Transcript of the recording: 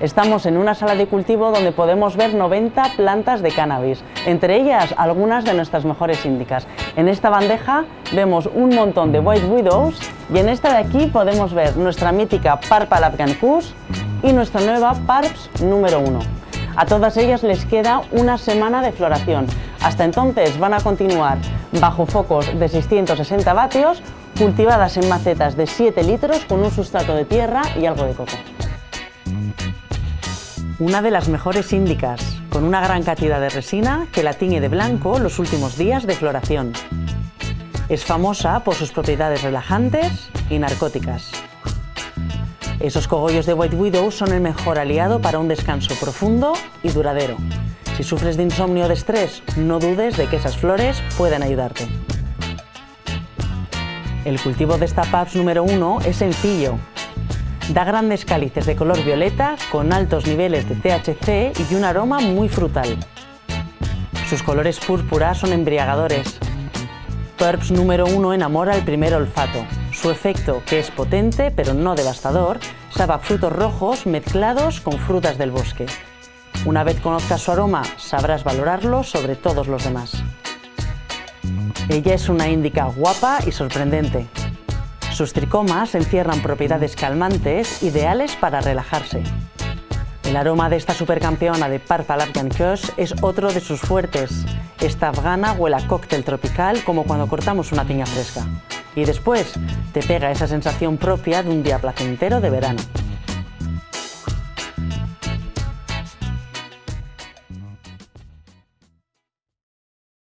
Estamos en una sala de cultivo donde podemos ver 90 plantas de cannabis, entre ellas algunas de nuestras mejores índicas. En esta bandeja vemos un montón de White Widows y en esta de aquí podemos ver nuestra mítica Parpa Afghan Kush y nuestra nueva Parps número 1. A todas ellas les queda una semana de floración. Hasta entonces van a continuar bajo focos de 660 vatios, cultivadas en macetas de 7 litros con un sustrato de tierra y algo de coco una de las mejores índicas, con una gran cantidad de resina que la tiñe de blanco los últimos días de floración. Es famosa por sus propiedades relajantes y narcóticas. Esos cogollos de White Widow son el mejor aliado para un descanso profundo y duradero. Si sufres de insomnio o de estrés, no dudes de que esas flores puedan ayudarte. El cultivo de esta PAPS número 1 es sencillo Da grandes cálices de color violeta con altos niveles de THC y un aroma muy frutal. Sus colores púrpura son embriagadores. Purps número 1 enamora el primer olfato. Su efecto, que es potente pero no devastador, sabe a frutos rojos mezclados con frutas del bosque. Una vez conozcas su aroma, sabrás valorarlo sobre todos los demás. Ella es una índica guapa y sorprendente, sus tricomas encierran propiedades calmantes ideales para relajarse. El aroma de esta supercampeona de Parpal Afghan Kush es otro de sus fuertes. Esta afgana huele a cóctel tropical como cuando cortamos una piña fresca. Y después te pega esa sensación propia de un día placentero de verano.